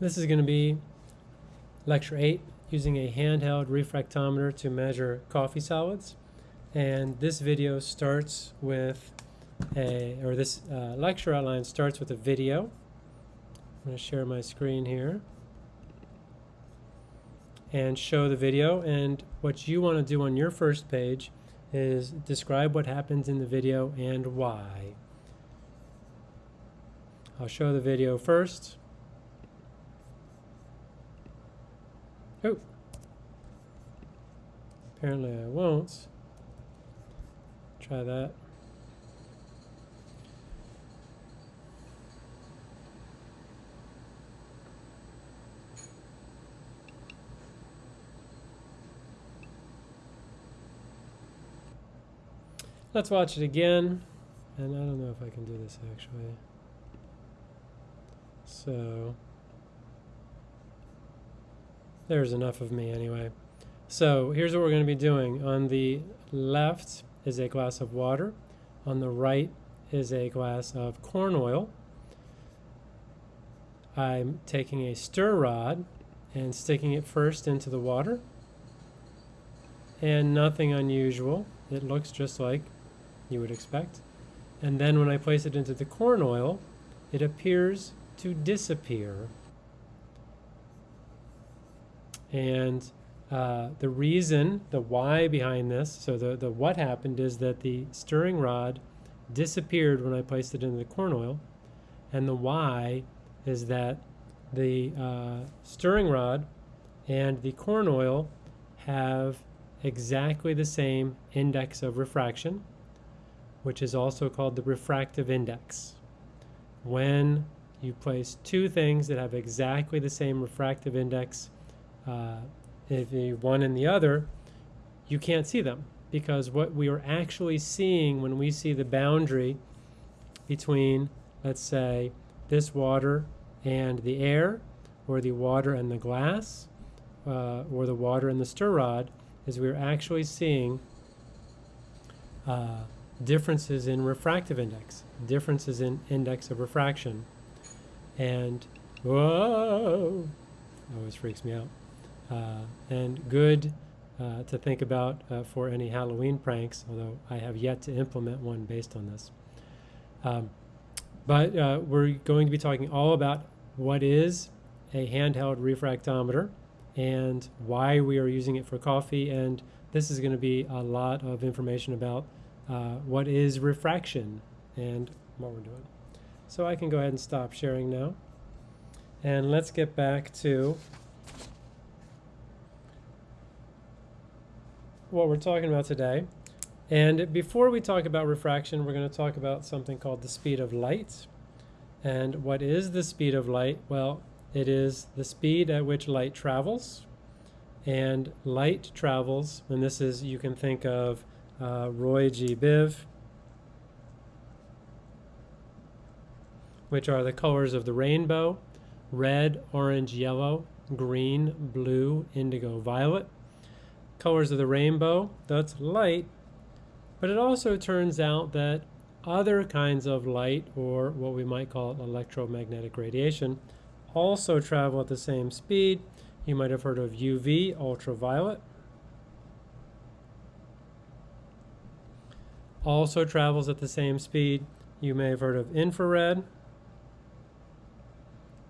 This is going to be lecture 8, using a handheld refractometer to measure coffee solids. And this video starts with a, or this uh, lecture outline starts with a video. I'm going to share my screen here and show the video. And what you want to do on your first page is describe what happens in the video and why. I'll show the video first. Oh. Apparently I won't. Try that. Let's watch it again. And I don't know if I can do this actually. So there's enough of me anyway. So here's what we're going to be doing. On the left is a glass of water. On the right is a glass of corn oil. I'm taking a stir rod and sticking it first into the water. And nothing unusual. It looks just like you would expect. And then when I place it into the corn oil, it appears to disappear. And uh, the reason, the why behind this, so the, the what happened is that the stirring rod disappeared when I placed it into the corn oil. And the why is that the uh, stirring rod and the corn oil have exactly the same index of refraction, which is also called the refractive index. When you place two things that have exactly the same refractive index, uh, if you one and the other, you can't see them because what we are actually seeing when we see the boundary between, let's say, this water and the air, or the water and the glass, uh, or the water and the stir rod, is we're actually seeing uh, differences in refractive index, differences in index of refraction. And, whoa, always freaks me out and good uh, to think about uh, for any Halloween pranks, although I have yet to implement one based on this. Um, but uh, we're going to be talking all about what is a handheld refractometer and why we are using it for coffee. And this is going to be a lot of information about uh, what is refraction and what we're doing. So I can go ahead and stop sharing now. And let's get back to what we're talking about today. And before we talk about refraction, we're going to talk about something called the speed of light. And what is the speed of light? Well, it is the speed at which light travels. And light travels, and this is, you can think of uh, Roy G. Biv, which are the colors of the rainbow, red, orange, yellow, green, blue, indigo, violet colors of the rainbow, that's light, but it also turns out that other kinds of light, or what we might call electromagnetic radiation, also travel at the same speed. You might have heard of UV, ultraviolet. Also travels at the same speed. You may have heard of infrared,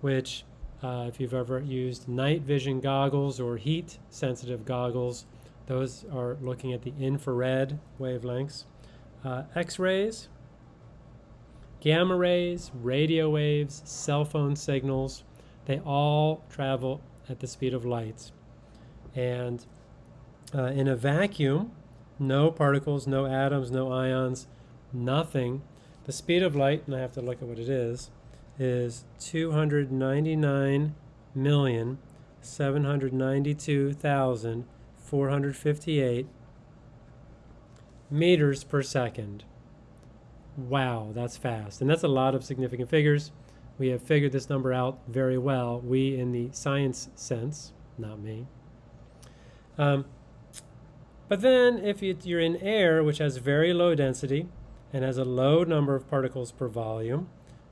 which uh, if you've ever used night vision goggles or heat sensitive goggles, those are looking at the infrared wavelengths. Uh, X-rays, gamma rays, radio waves, cell phone signals, they all travel at the speed of light. And uh, in a vacuum, no particles, no atoms, no ions, nothing. The speed of light, and I have to look at what it is, is 299 million 792,000 458 meters per second. Wow, that's fast. And that's a lot of significant figures. We have figured this number out very well. We in the science sense, not me. Um, but then if you're in air, which has very low density and has a low number of particles per volume,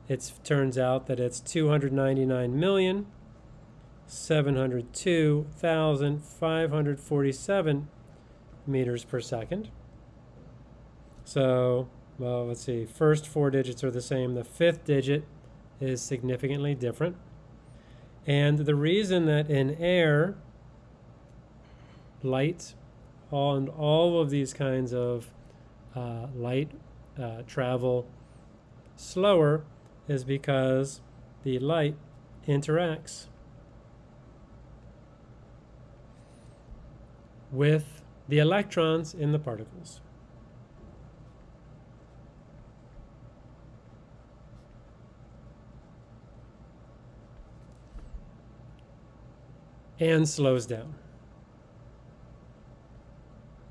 it turns out that it's 299 million 702,547 meters per second. So, well, let's see, first four digits are the same. The fifth digit is significantly different. And the reason that in air, light, and all of these kinds of uh, light uh, travel slower is because the light interacts with the electrons in the particles. and slows down.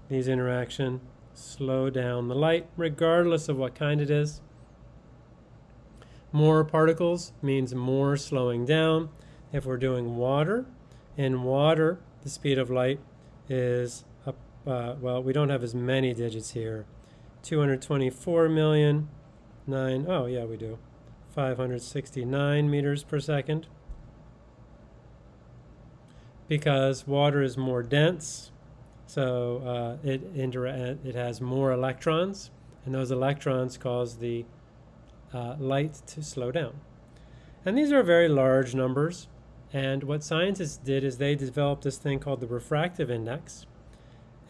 These interaction slow down the light regardless of what kind it is. More particles means more slowing down. If we're doing water, in water, the speed of light is, up, uh, well, we don't have as many digits here. 224 million, 9, oh yeah, we do. 569 meters per second. Because water is more dense, so uh, it, it has more electrons, and those electrons cause the uh, light to slow down. And these are very large numbers. And what scientists did is they developed this thing called the refractive index.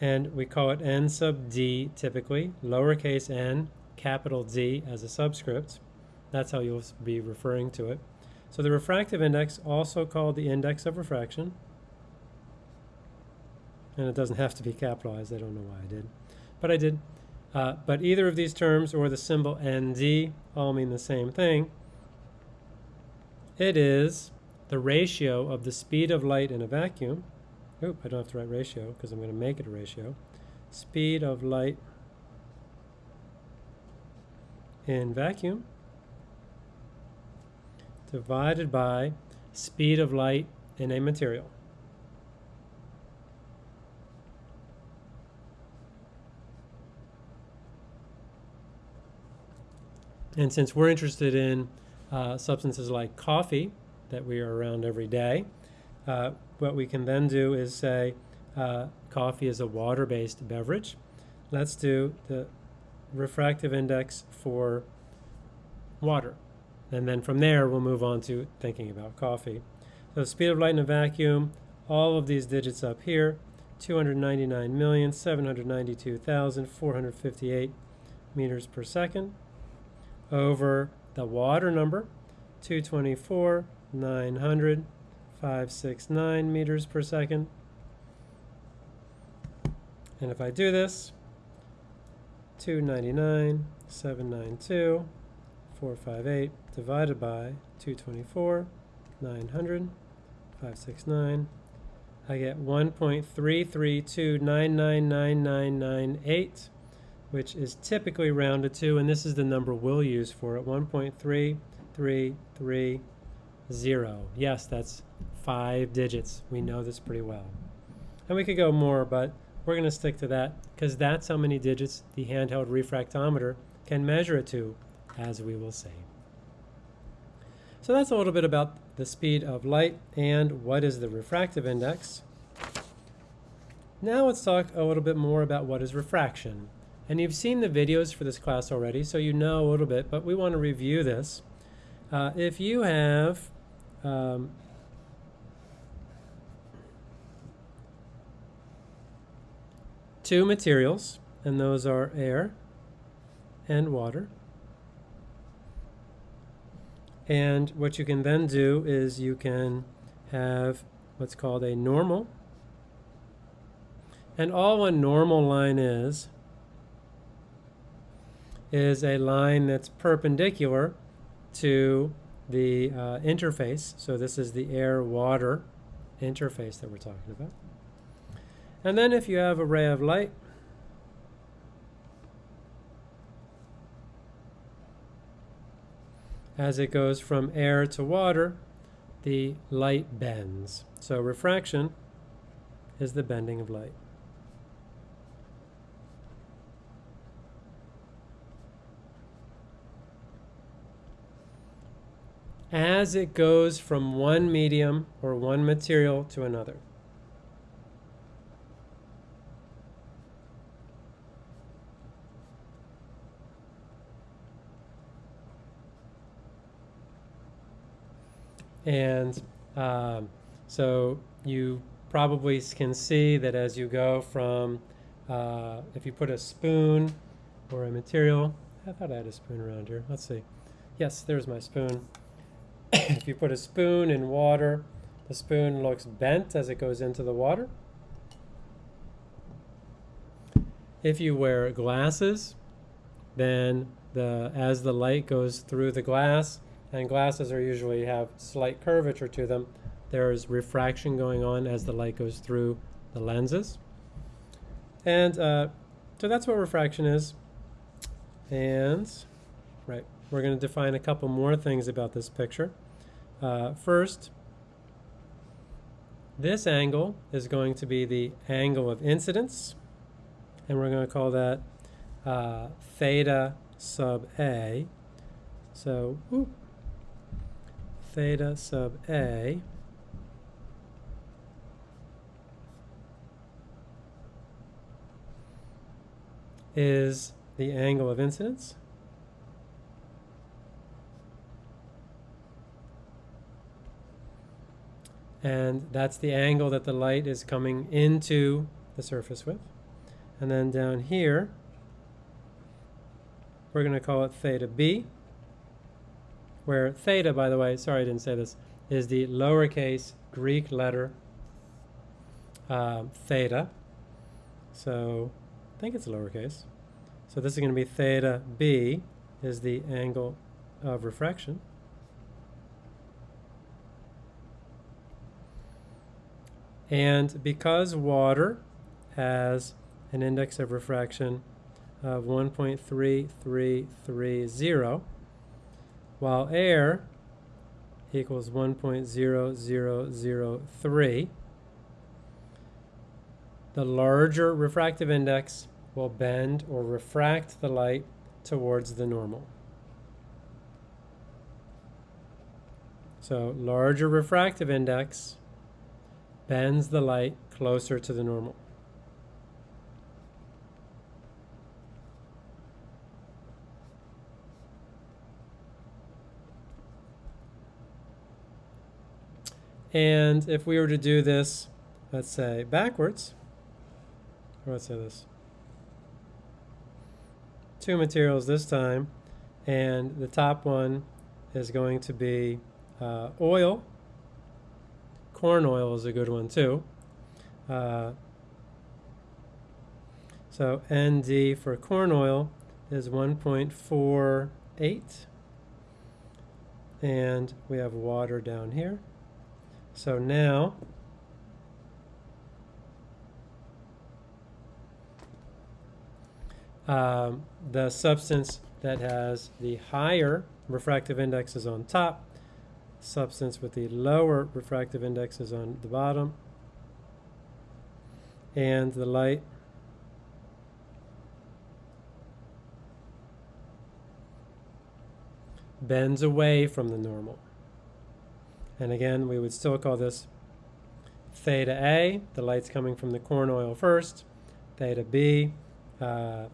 And we call it n sub d typically, lowercase n, capital D as a subscript. That's how you'll be referring to it. So the refractive index, also called the index of refraction, and it doesn't have to be capitalized. I don't know why I did, but I did. Uh, but either of these terms or the symbol ND all mean the same thing. It is the ratio of the speed of light in a vacuum. Oop, I don't have to write ratio because I'm going to make it a ratio. Speed of light in vacuum divided by speed of light in a material. And since we're interested in uh, substances like coffee that we are around every day, uh, what we can then do is say uh, coffee is a water-based beverage. Let's do the refractive index for water. And then from there, we'll move on to thinking about coffee. So speed of light in a vacuum, all of these digits up here, 299,792,458 meters per second over the water number, 224, 900, 569 meters per second. And if I do this, 299, 792, 458 divided by 224, 900, 569, I get 1.332999998 which is typically rounded to, and this is the number we'll use for it, 1.3330. Yes, that's five digits. We know this pretty well. And we could go more, but we're going to stick to that because that's how many digits the handheld refractometer can measure it to, as we will see. So that's a little bit about the speed of light and what is the refractive index. Now let's talk a little bit more about what is refraction. And you've seen the videos for this class already, so you know a little bit, but we want to review this. Uh, if you have um, two materials, and those are air and water, and what you can then do is you can have what's called a normal. And all a normal line is is a line that's perpendicular to the uh, interface. So this is the air-water interface that we're talking about. And then if you have a ray of light, as it goes from air to water, the light bends. So refraction is the bending of light. As it goes from one medium or one material to another. And um, so you probably can see that as you go from, uh, if you put a spoon or a material, I thought I had a spoon around here. Let's see. Yes, there's my spoon. if you put a spoon in water, the spoon looks bent as it goes into the water. If you wear glasses, then the as the light goes through the glass, and glasses are usually have slight curvature to them, there's refraction going on as the light goes through the lenses. And uh, so that's what refraction is. And, right, we're going to define a couple more things about this picture. Uh, first, this angle is going to be the angle of incidence, and we're going to call that uh, theta sub A. So, whoop, theta sub A is the angle of incidence. And that's the angle that the light is coming into the surface with. And then down here, we're going to call it theta b, where theta, by the way, sorry I didn't say this, is the lowercase Greek letter uh, theta. So I think it's lowercase. So this is going to be theta b is the angle of refraction. And because water has an index of refraction of 1.3330, while air equals 1.0003, the larger refractive index will bend or refract the light towards the normal. So larger refractive index bends the light closer to the normal. And if we were to do this, let's say backwards, or let's say this, two materials this time, and the top one is going to be uh, oil. Corn oil is a good one too. Uh, so ND for corn oil is 1.48 and we have water down here. So now um, the substance that has the higher refractive index is on top, substance with the lower refractive index is on the bottom, and the light bends away from the normal. And again, we would still call this theta A, the light's coming from the corn oil first, theta B, uh,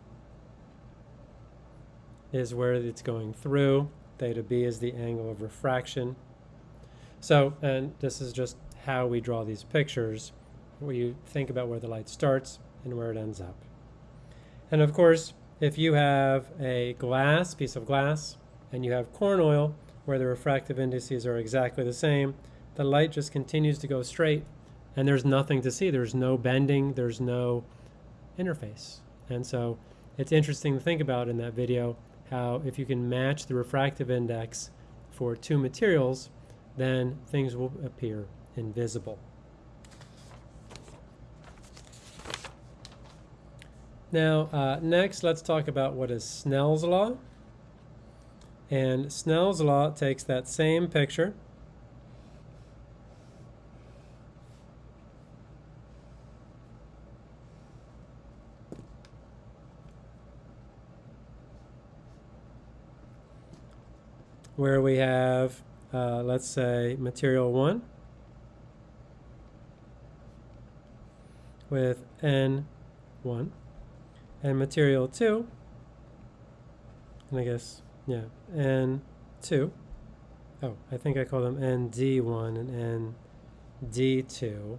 is where it's going through. Theta b is the angle of refraction. So, and this is just how we draw these pictures, where you think about where the light starts and where it ends up. And of course, if you have a glass, piece of glass, and you have corn oil, where the refractive indices are exactly the same, the light just continues to go straight, and there's nothing to see. There's no bending, there's no interface. And so it's interesting to think about in that video how if you can match the refractive index for two materials, then things will appear invisible. Now, uh, next, let's talk about what is Snell's law. And Snell's law takes that same picture where we have uh, let's say material 1 with N1 and material 2 and I guess yeah N2 oh I think I call them ND1 and ND2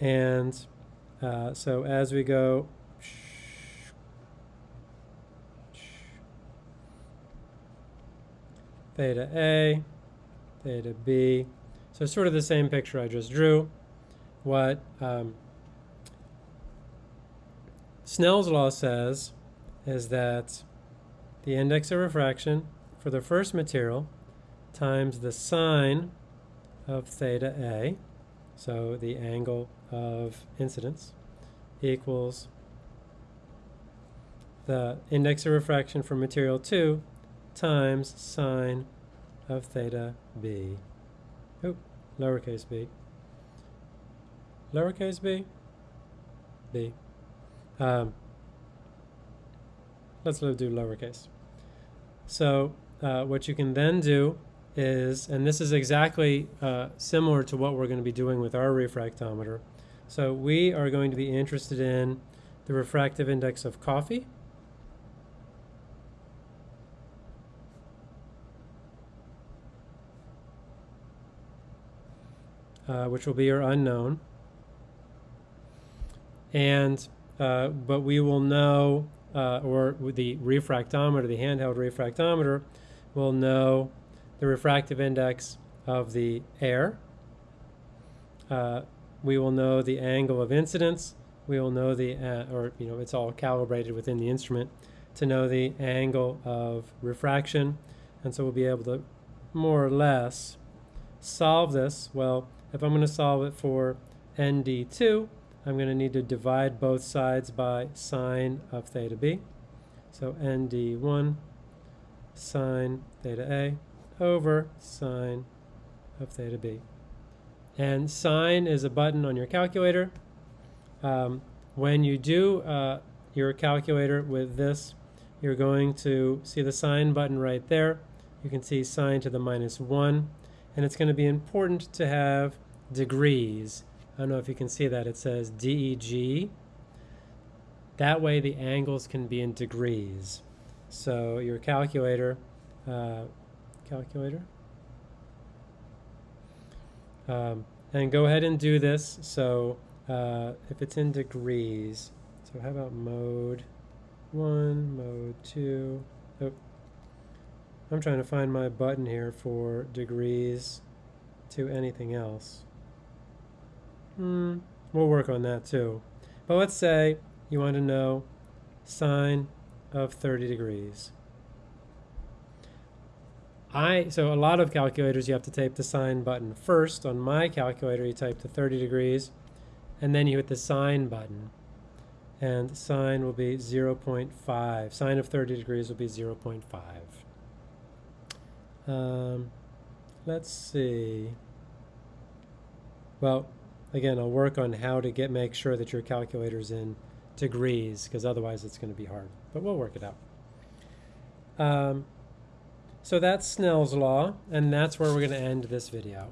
and uh, so as we go theta A, theta B. So sort of the same picture I just drew. What um, Snell's law says is that the index of refraction for the first material times the sine of theta A, so the angle of incidence, equals the index of refraction for material 2 times sine of theta b. Oh, lowercase b. Lowercase b? b. Um, let's do lowercase. So uh, what you can then do is, and this is exactly uh, similar to what we're going to be doing with our refractometer. So we are going to be interested in the refractive index of coffee. Uh, which will be your unknown. And, uh, but we will know, uh, or the refractometer, the handheld refractometer, will know the refractive index of the air. Uh, we will know the angle of incidence. We will know the, uh, or, you know, it's all calibrated within the instrument to know the angle of refraction. And so we'll be able to more or less solve this. Well, if I'm going to solve it for nd2, I'm going to need to divide both sides by sine of theta b. So nd1 sine theta a over sine of theta b. And sine is a button on your calculator. Um, when you do uh, your calculator with this, you're going to see the sine button right there. You can see sine to the minus 1 and it's going to be important to have degrees. I don't know if you can see that. It says DEG. That way the angles can be in degrees. So your calculator, uh, calculator, um, and go ahead and do this. So uh, if it's in degrees, so how about mode 1, mode 2, oh, I'm trying to find my button here for degrees to anything else. Hmm, we'll work on that too. But let's say you want to know sine of 30 degrees. I so a lot of calculators you have to type the sine button first. On my calculator you type the 30 degrees and then you hit the sine button. And sine will be 0.5. Sine of 30 degrees will be 0.5. Um, let's see. Well, again, I'll work on how to get make sure that your calculator's in degrees, because otherwise it's going to be hard. But we'll work it out. Um, so that's Snell's law, and that's where we're going to end this video.